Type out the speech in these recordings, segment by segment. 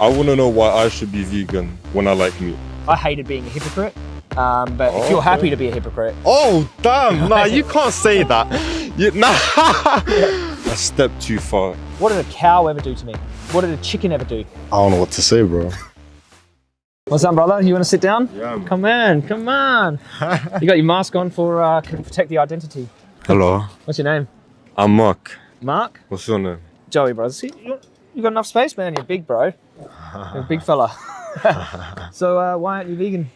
I want to know why I should be vegan when I like meat. I hated being a hypocrite, um, but if you're Okay. happy to be a hypocrite, Oh, damn. Nah, you can't say that. You, nah. a step too far. what did a cow ever do to me? What did a chicken ever do? I don't know what to say, bro. What's up, brother? You want to sit down? Yeah, man. Come on, come on. you got your mask on for uh, protect the identity. Hello. What's your name? I'm Mark. Mark? What's your name? Joey, brother. See, you, you got enough space, man. You're big, bro. You're a big fella. so uh, why aren't you vegan?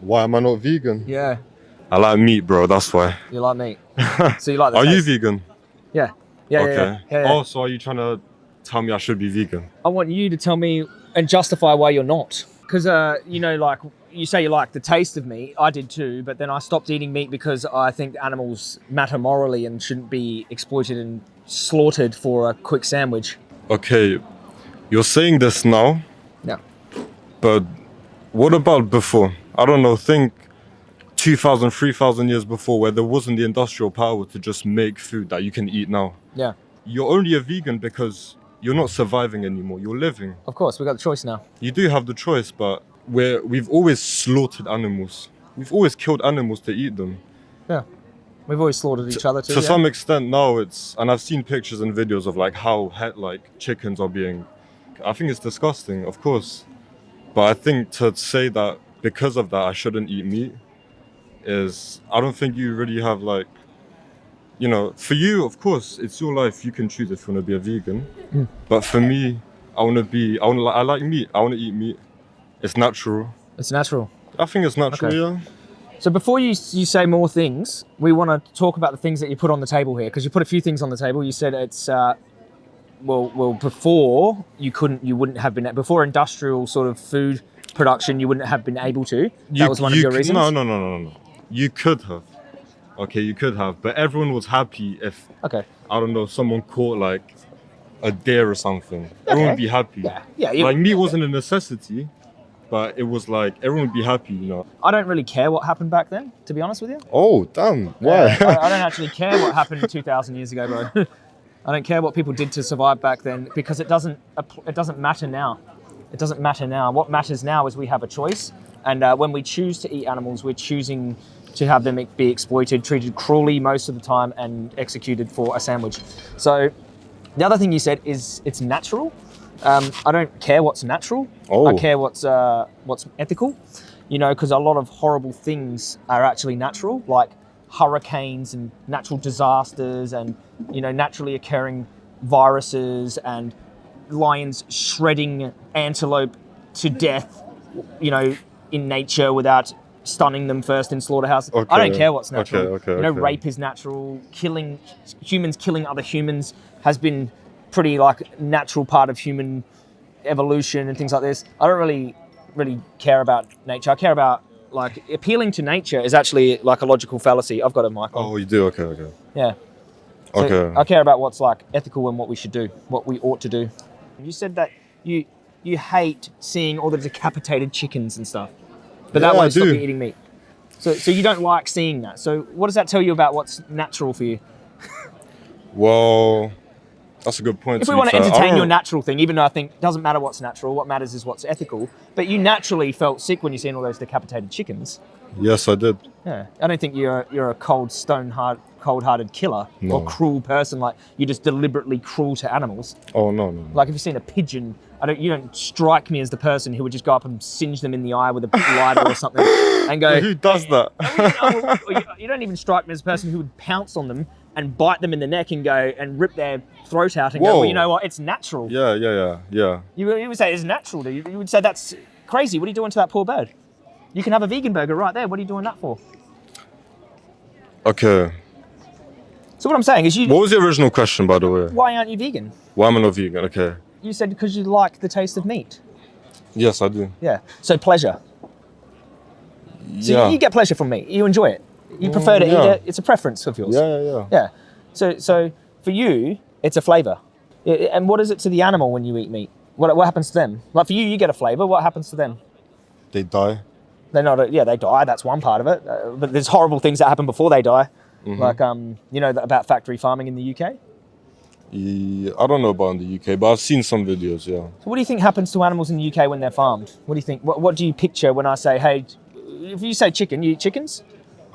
Why am I not vegan? Yeah, I like meat, bro. That's why. you like meat. So you like the Are you vegan? Yeah. Yeah, yeah, okay. yeah, yeah, yeah. Oh, so are you trying to tell me I should be vegan? I want you to tell me and justify why you're not. Because, uh, you know, like you say you like the taste of meat. I did too, but then I stopped eating meat because I think animals matter morally and shouldn't be exploited and slaughtered for a quick sandwich. Okay, you're saying this now, Yeah. but what about before? I don't know, think 2,000, 3,000 years before where there wasn't the industrial power to just make food that you can eat now. Yeah. You're only a vegan because you're not surviving anymore, you're living. Of course, we got the choice now. You do have the choice, but we're, we've always slaughtered animals. We've always killed animals to eat them. Yeah. We've always slaughtered each other too. to yeah? some extent now it's and i've seen pictures and videos of like how like chickens are being i think it's disgusting of course but i think to say that because of that i shouldn't eat meat is i don't think you really have like you know for you of course it's your life you can choose if you want to be a vegan Mm. but for me i want to be i want i like meat i want to eat meat it's natural It's natural. i think it's natural Okay. yeah So before you you say more things, we want to talk about the things that you put on the table here because you put a few things on the table. You said it's uh, well, well before you couldn't, you wouldn't have been before industrial sort of food production, you wouldn't have been able to. That was one of your reasons. No, no, no, no, no. You could have. Okay, you could have, but everyone was happy if Okay. I don't know someone caught like a deer or something. Everyone would be happy. Yeah, yeah. You, Like meat wasn't a necessity, but it was like everyone would be happy, you know. I don't really care what happened back then, to be honest with you. Oh, damn! Yeah, I, I don't actually care what happened 2,000 years ago, bro. I don't care what people did to survive back then because it doesn't, it doesn't matter now. It doesn't matter now. What matters now is we have a choice, and uh, when we choose to eat animals, we're choosing to have them be exploited, treated cruelly most of the time, and executed for a sandwich. So, the other thing you said is it's natural. Um, I don't care what's natural. I Oh. care what's uh, what's ethical. You know, because a lot of horrible things are actually natural, like hurricanes and natural disasters, and you know, naturally occurring viruses and lions shredding antelope to death. You know, in nature without stunning them first in slaughterhouses. I don't care what's Okay, natural. okay, you know, okay. rape is natural. Killing humans, killing other humans has been pretty like natural part of human evolution and things like this. I don't really really care about nature. I care about like appealing to nature is actually like a logical fallacy. I've got a mic on. Oh, you do? Okay, okay. Yeah. So Okay. I care about what's like ethical and what we should do, what we ought to do. You said that you you hate seeing all the decapitated chickens and stuff, but that Yeah, I won't stop you eating meat. So so you don't like seeing that. So what does that tell you about what's natural for you? Well, that's a good point. If we want to entertain don't- your natural thing, even though I think it doesn't matter what's natural, what matters is what's ethical. But you naturally felt sick when you seen all those decapitated chickens. Yes, I did. Yeah, I don't think you're you're a cold, stone hard, cold-hearted killer or cruel person. Like you're just deliberately cruel to animals. Oh no, no. no. Like if you've seen a pigeon, I don't. You don't strike me as the person who would just go up and singe them in the eye with a lighter or something, and go. Who does that? "Oh," or you, you don't even strike me as a person who would pounce on them and bite them in the neck and go and rip their throat out and go. Well, you know what? It's natural. yeah, yeah, yeah, yeah. You, would- you would say it's natural. dude. You, you would say that's crazy. What are you doing to that poor bird? You can have a vegan burger right there. What are you doing that for? Okay. So what I'm saying is, you. What was the original question, by the way? Why aren't you vegan? Why am I not vegan? Okay. You said because you like the taste of meat. Yes, I do. Yeah. So pleasure. So yeah. you, you get pleasure from meat. You enjoy it. You prefer to yeah. eat it. It's a preference of yours. yeah, yeah, yeah. Yeah. So so for you, it's a flavor. And what is it to the animal when you eat meat? What, what happens to them? Like for you, you get a flavor. What happens to them? They die. They're not. Yeah, they die. That's one part of it. Uh, but there's horrible things that happen before they die. Mm-hmm. Like um, you know about factory farming in the UK. Yeah, I don't know about in the UK, but I've seen some videos. Yeah. So what do you think happens to animals in the UK when they're farmed? What do you think? What, what do you picture when I say, hey, if you say chicken, you eat chickens?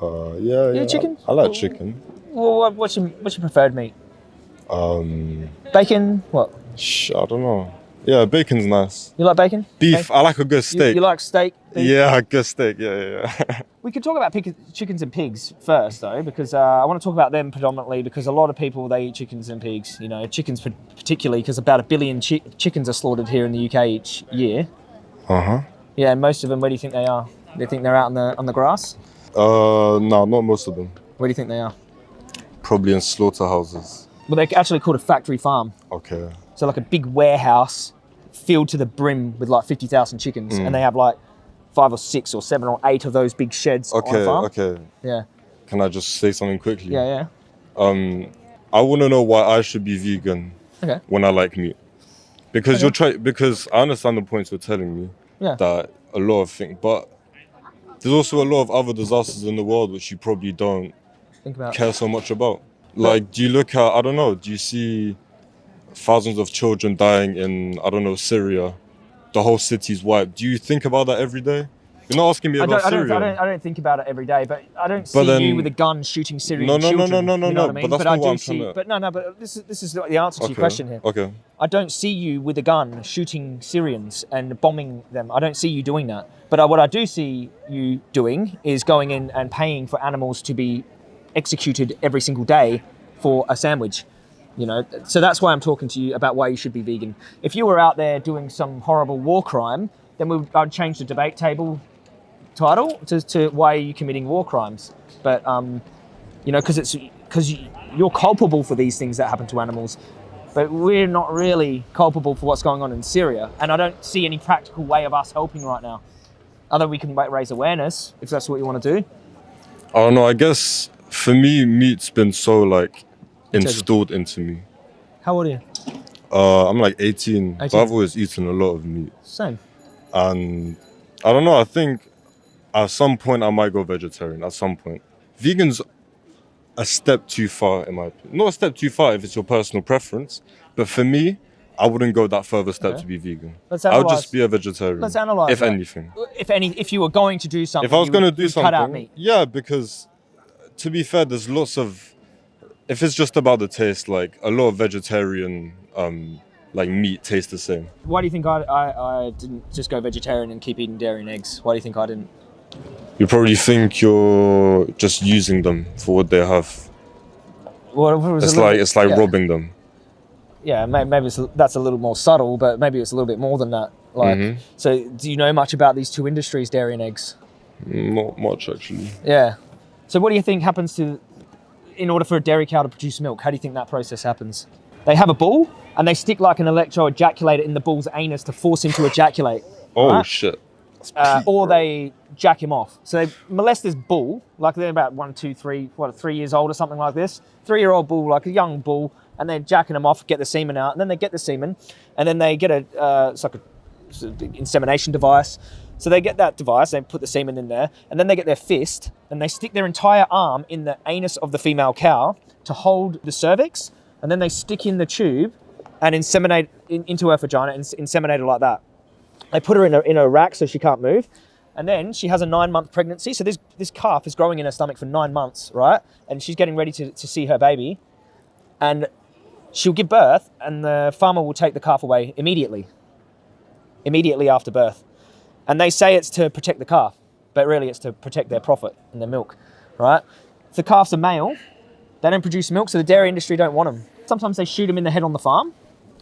Uh, yeah, yeah. chicken? I, I like chicken. Well, what's your what's your preferred meat? Um, Bacon? What? sh- I don't know. Yeah, bacon's nice. You like bacon? Beef. I like a good steak. you like steak? beef? yeah, a good steak. Yeah, yeah. yeah. We could talk about chickens and pigs first, though, because uh, I want to talk about them predominantly because a lot of people they eat chickens and pigs. You know, chickens particularly because about a billion chi- chickens are slaughtered here in the UK each year. uh huh. Yeah, most of them, where do you think they are? Do you think they're out on the on the grass? Uh, no, not most of them. Where do you think they are? Probably in slaughterhouses. Well, they're actually called a factory farm. Okay. So like a big warehouse filled to the brim with like fifty thousand chickens, Mm. and they have like five or six or seven or eight of those big sheds on Okay. Okay. Yeah, Can I just say something quickly? yeah, yeah. Um, I want to know why I should be vegan Okay. when I like meat. Because Okay. you're trying. Because I understand the points you're telling me. Yeah. That a lot of things, but there's also a lot of other disasters in the world which you probably don't Think about. care so much about. Like, do you look at? I don't know. Do you see thousands of children dying in I don't know Syria? The whole city's wiped. Do you think about that every day? You're not asking me I about don't, I, don't, Syria. I, don't, I don't think about it every day, but I don't But see then- you with a gun shooting Syrian No, no, no, children. no, no, you no, know no, I mean? but that's I not do what I'm see, to- But no, no, but this is this is the answer to your question here. Okay. I don't see you with a gun shooting Syrians and bombing them. I don't see you doing that. But uh, what I do see you doing is going in and paying for animals to be executed every single day for a sandwich. You know, so that's why I'm talking to you about why you should be vegan. If you were out there doing some horrible war crime, then we would, I'd change the debate table title to, to why are you committing war crimes? But um, you know, because it's because you're culpable for these things that happen to animals, but we're not really culpable for what's going on in Syria, and I don't see any practical way of us helping right now. Other than we can raise awareness if that's what you want to do. I don't know. I guess for me, meat's been so like installed into me. How old are you? Uh, I'm like 18, but 18. I've always eaten a lot of meat, Same. and I don't know. I think at some point I might go vegetarian. At some point, vegans a step too far in my opinion. Not a step too far if it's your personal preference, but for me, I wouldn't go that further step Okay. to be vegan. Let's analyze. I would just be a vegetarian. Let's analyze if that. anything. If any, if you were going to do something, if I was going to do something, cut out meat. yeah, because to be fair, there's lots of. If it's just about the taste, like a lot of vegetarian, um, like meat tastes the same. Why do you think I, I, I didn't just go vegetarian and keep eating dairy and eggs? Why do you think I didn't? You probably think you're just using them for what they have. Well, if was a It's little- like it's like yeah. robbing them. yeah, may- maybe it's, that's a little more subtle, but maybe it's a little bit more than that. Like, Mhm. so do you know much about these two industries, dairy and eggs? Not much actually. Yeah. So what do you think happens to, in order for a dairy cow to produce milk? How do you think that process happens? They have a bull and they stick like an electro ejaculator in the bull's anus to force him to ejaculate, Oh Right. shit. Uh, or they jack him off. So they molest this bull, like they're about one, two, three, what, three years old or something like this. Three-year-old bull, like a young bull, and they're jacking him off, get the semen out, and then they get the semen, and then they get a, uh, it's like a, it's insemination device. So they get that device, they put the semen in there, and then they get their fist, and they stick their entire arm in the anus of the female cow to hold the cervix, and then they stick in the tube and inseminate in, into her vagina and inseminate it like that. They put her in a, in a rack so she can't move. And then she has a nine month pregnancy. So this, this calf is growing in her stomach for nine months, right? And she's getting ready to, to see her baby. And she'll give birth, and the farmer will take the calf away immediately. Immediately after birth. And they say it's to protect the calf, but really it's to protect their profit and their milk, right? If the calf's a male, they don't produce milk, so the dairy industry don't want them. Sometimes they shoot them in the head on the farm,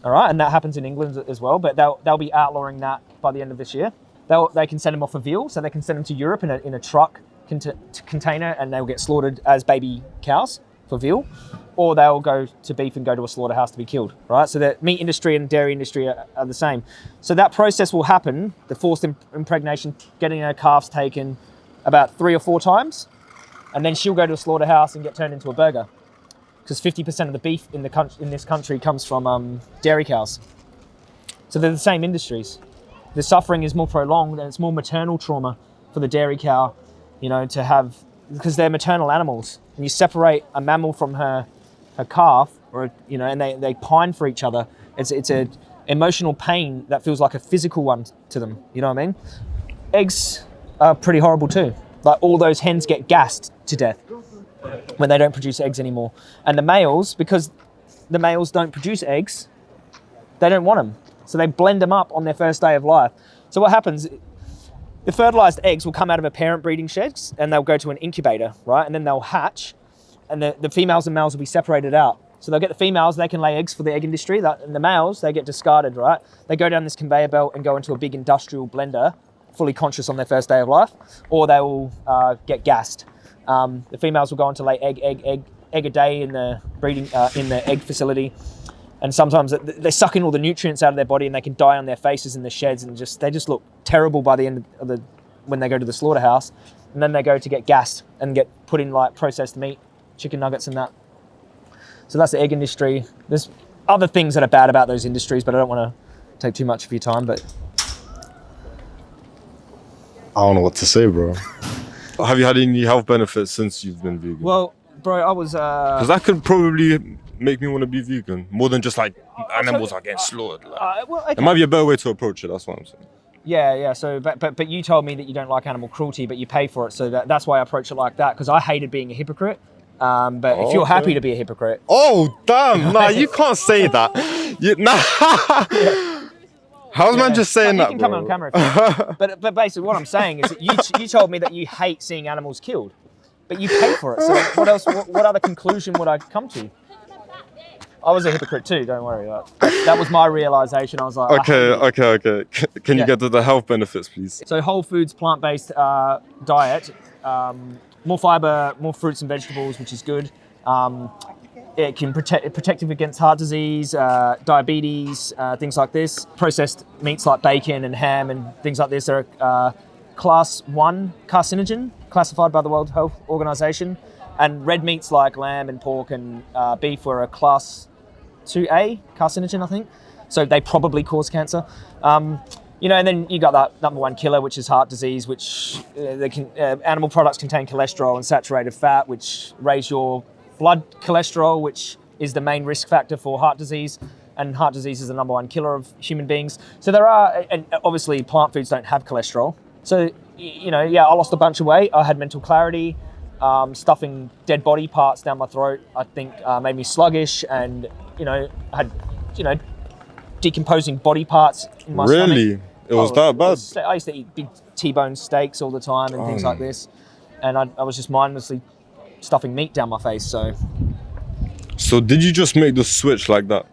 all right, and that happens in England as well. But they'll they'll be outlawing that by the end of this year. They'll they can send them off for veal, so they can send them to Europe in a in a truck cont- container, and they'll get slaughtered as baby cows for veal, or they'll go to beef and go to a slaughterhouse to be killed. Right, so the meat industry and dairy industry are, are the same. So that process will happen, the forced imp- impregnation, getting her calves taken, about three or four times, and then she'll go to a slaughterhouse and get turned into a burger because 50% of the beef in the country, in this country comes from um, dairy cows. So they're the same industries. The suffering is more prolonged and it's more maternal trauma for the dairy cow, you know, to have because they're maternal animals. And you separate a mammal from her her calf, or you know, and they, they pine for each other. It's it's a emotional pain that feels like a physical one to them. You know what I mean? Eggs are pretty horrible too. Like all those hens get gassed to death when they don't produce eggs anymore, and the males because the males don't produce eggs, they don't want them, so they blend them up on their first day of life. So what happens? The fertilized eggs will come out of a parent breeding shed and they'll go to an incubator, right? And then they'll hatch and the, the females and males will be separated out. So they'll get the females, they can lay eggs for the egg industry, that, and the males, they get discarded, right? They go down this conveyor belt and go into a big industrial blender, fully conscious on their first day of life, or they will uh, get gassed. Um, the females will go on to lay egg, egg, egg, egg a day in the breeding, uh, in the egg facility. And sometimes they're sucking all the nutrients out of their body and they can die on their faces in the sheds and just, they just look terrible by the end of the, when they go to the slaughterhouse. And then they go to get gassed and get put in like processed meat, chicken nuggets and that. So that's the egg industry. There's other things that are bad about those industries, but I don't want to take too much of your time. But I don't know what to say, bro. Have you had any health benefits since you've been vegan? well, bro, I was. Uh, Because that could probably make me want to be vegan more than just like animals are getting slaughtered. Like, uh, well, okay. It might be a better way to approach it. That's what I'm saying. Yeah, yeah. So, but, but but you told me that you don't like animal cruelty, but you pay for it. So that, that's why I approach it like that because I hated being a hypocrite. Um, but if you're Okay. happy to be a hypocrite, Oh damn! Nah, you can't say that. You, nah. How's man Yeah. just saying you that, can bro? come on camera. If you want. but but basically, what I'm saying is that you you told me that you hate seeing animals killed, but you pay for it. So what else? What, what other conclusion would I come to? I was a hypocrite too. Don't worry. That, that was my realization. I was like, Okay, okay, okay. Can you Yeah. get to the health benefits, please? So whole foods, plant-based uh, diet, um, more fiber, more fruits and vegetables, which is good. Um, it can protect protective against heart disease, uh, diabetes, uh, things like this. Processed meats like bacon and ham and things like this are uh, class one carcinogen, classified by the World Health Organization. And red meats like lamb and pork and uh, beef were a class 2A carcinogen, I think. So they probably cause cancer. Um, you know, and then you got that number one killer, which is heart disease, which uh, can, uh, animal products contain cholesterol and saturated fat, which raise your blood cholesterol, which is the main risk factor for heart disease. And heart disease is the number one killer of human beings. So there are, and obviously plant foods don't have cholesterol. So, you know, yeah, I lost a bunch of weight. I had mental clarity. Um, stuffing dead body parts down my throat, I think, uh, made me sluggish, and you know, had you know, decomposing body parts in my stomach. Really? It was Oh, that bad? was- I used to eat big T-bone steaks all the time and things Oh. like this, and I, I was just mindlessly stuffing meat down my face. So, So did you just make the switch like that?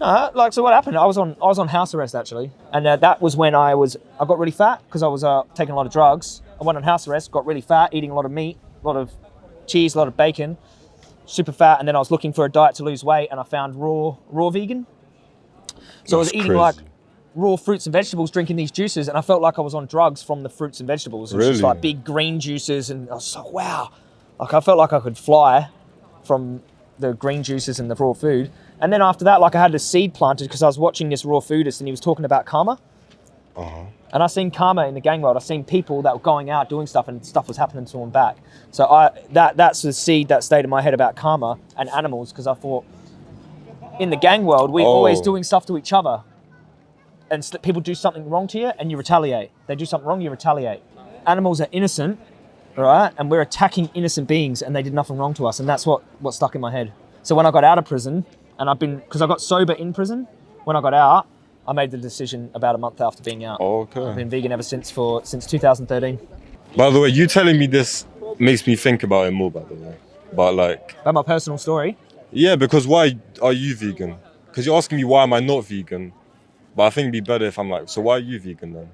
uh, like, so what happened? I was on I was on house arrest actually, and uh, that was when I was I got really fat because I was uh, taking a lot of drugs. I went on house arrest, got really fat, eating a lot of meat, a lot of cheese, a lot of bacon, super fat, and then I was looking for a diet to lose weight, and I found raw raw vegan. So I was eating crazy. like raw fruits and vegetables, drinking these juices, and I felt like I was on drugs from the fruits and vegetables. It was just like big green juices, and I was like, wow, like I felt like I could fly from the green juices and the raw food. And then after that, like I had a seed planted because I was watching this raw foodist, and he was talking about karma. Uh-huh. And I seen karma in the gang world. I seen people that were going out doing stuff, and stuff was happening to them back. So I that that's the seed that stayed in my head about karma and animals because I thought in the gang world we're always Oh. doing stuff to each other, and people do something wrong to you, and you retaliate. They do something wrong, you retaliate. Animals are innocent, right? And we're attacking innocent beings, and they did nothing wrong to us, and that's what what stuck in my head. So when I got out of prison, and I've been because I got sober in prison, when I got out, I made the decision about a month after being out. Okay. I've been vegan ever since for since 2013. By the way, you telling me this makes me think about it more. By the way, but like, About my personal story. yeah, because why are you vegan? Because you're asking me why am I not vegan, but I think it'd be better if I'm like, so why are you vegan then?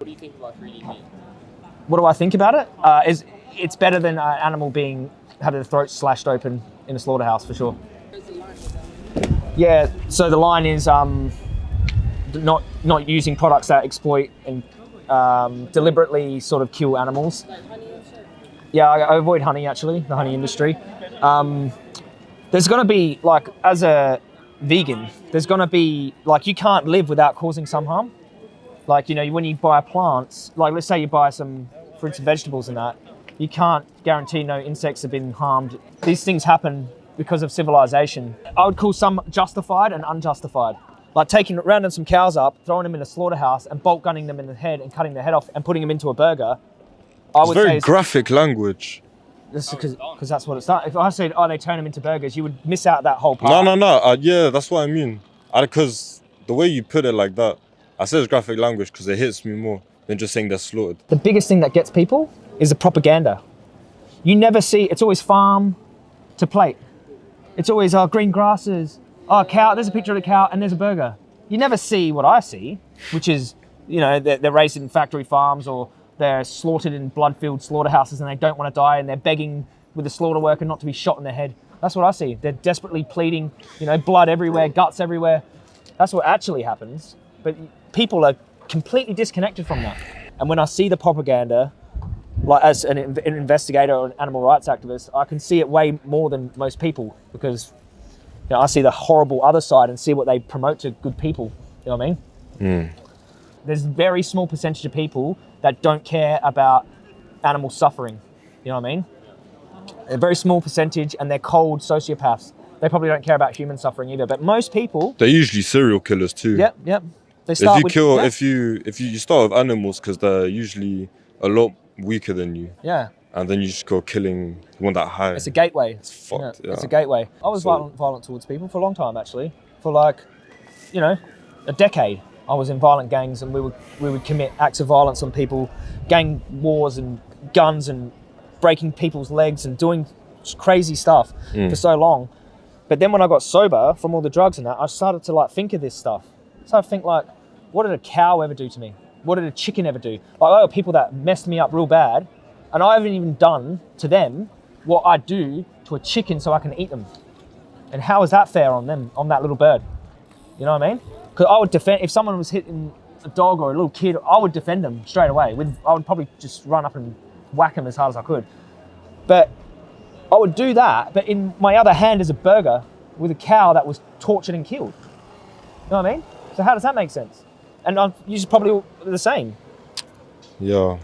What do I think about it? Uh, is it's better than an animal being having their throat slashed open in a slaughterhouse for sure. Yeah. So the line is um, not not using products that exploit and um, deliberately sort of kill animals. Yeah, I, I avoid honey actually, the honey industry. Um, there's going to be like as a vegan, there's going to be like you can't live without causing some harm. Like you know, when you buy plants, like let's say you buy some fruits and vegetables and that, you can't guarantee no insects have been harmed. These things happen because of civilization. I would call some justified and unjustified. Like taking rounding some cows up, throwing them in a slaughterhouse, and bolt gunning them in the head and cutting their head off and putting them into a burger. I It's would say very is- graphic language. because that's what it's done. If I said, oh, they turn them into burgers, you would miss out that whole part. No, no, no. Uh, yeah, that's what I mean. Because the way you put it like that, I said it's graphic language because it hits me more than just saying they're slaughtered. The biggest thing that gets people is the propaganda. You never see, it's always farm to plate. It's always oh, green grasses, oh, cow, there's a picture of a cow and there's a burger. You never see what I see, which is, you know, they're, they're raised in factory farms or they're slaughtered in blood-filled slaughterhouses and they don't want to die and they're begging with the slaughter worker not to be shot in the head. That's what I see. They're desperately pleading, you know, blood everywhere, guts everywhere. That's what actually happens. But people are completely disconnected from that. And when I see the propaganda, like as an, an investigator or an animal rights activist, I can see it way more than most people because you know, I see the horrible other side and see what they promote to good people. You know what I mean? Hmm. There's a very small percentage of people that don't care about animal suffering. You know what I mean? A very small percentage, and they're cold sociopaths. They probably don't care about human suffering either. But most people, They're usually serial killers too. yep, yep. They start If you with, kill, yeah, if you if you, you start with animals because they're usually a lot weaker than you, yeah, and then you just go killing. Want that high. it's a gateway. It's fucked. Yeah, It's a gateway. I was So- violent, violent towards people for a long time, actually. For like, you know, a decade. I was in violent gangs, and we would we would commit acts of violence on people, gang wars and guns and breaking people's legs and doing crazy stuff Mm. for so long. But then when I got sober from all the drugs and that, I started to like think of this stuff. So I think like, what did a cow ever do to me? What did a chicken ever do? Like, oh, people that messed me up real bad, and I haven't even done to them what I do to a chicken so I can eat them. And how is that fair on them, on that little bird? You know what I mean? Because I would defend if someone was hitting a dog or a little kid, I would defend them straight away. With I would probably just run up and whack them as hard as I could. But I would do that, but in my other hand is a burger with a cow that was tortured and killed. You know what I mean? So how does that make sense? And I'm usually probably the same. Yeah,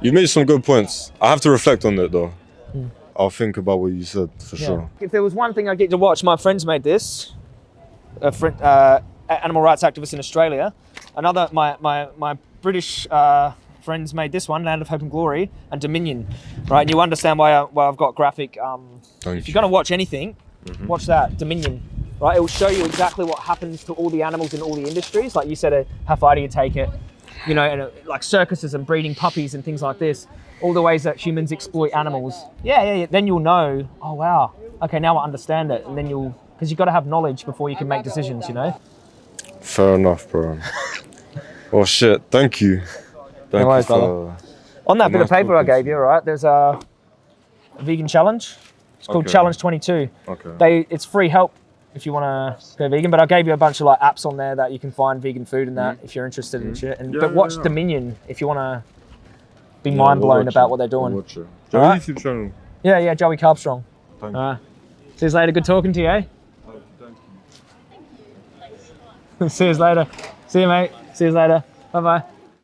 you made some good points. I have to reflect on it though. Hmm. I'll think about what you said for sure. If there was one thing I get to watch, my friends made this. A friend, uh, animal rights activist in Australia. Another, my my my British uh, friends made this one, Land of Hope and Glory, and Dominion. Right, and you understand why, I, why I've got graphic. Um, Thank if you. you're going to watch anything, watch that Dominion. Right, it will show you exactly what happens to all the animals in all the industries. Like you said, uh, how far do you take it? You know, and uh, like circuses and breeding puppies and things like this. All the ways that humans exploit animals. Yeah, yeah, yeah. Then you'll know. Oh wow. Okay, now I understand it. And then you'll, because you've got to have knowledge before you can make decisions. You know. Fair enough, bro. oh shit! Thank you. Thank worries, you for. On that bit Nice of paper I gave you, right? There's a, a vegan challenge. It's called Okay. Challenge 22. Okay. They it's free help if you want to go vegan. But I gave you a bunch of like apps on there that you can find vegan food and that if you're interested in shit. And Mm-hmm. Yeah, but watch yeah. Dominion if you want to be Yeah, mind we'll blown about it. what they're doing. We'll watch it. Do you have a Alright. YouTube channel? Yeah, yeah, Joey Carbstrong. Thank right. See you later. Good talking to you. Eh? Oh, thank you. see you later. See you, mate. See you later. Bye bye.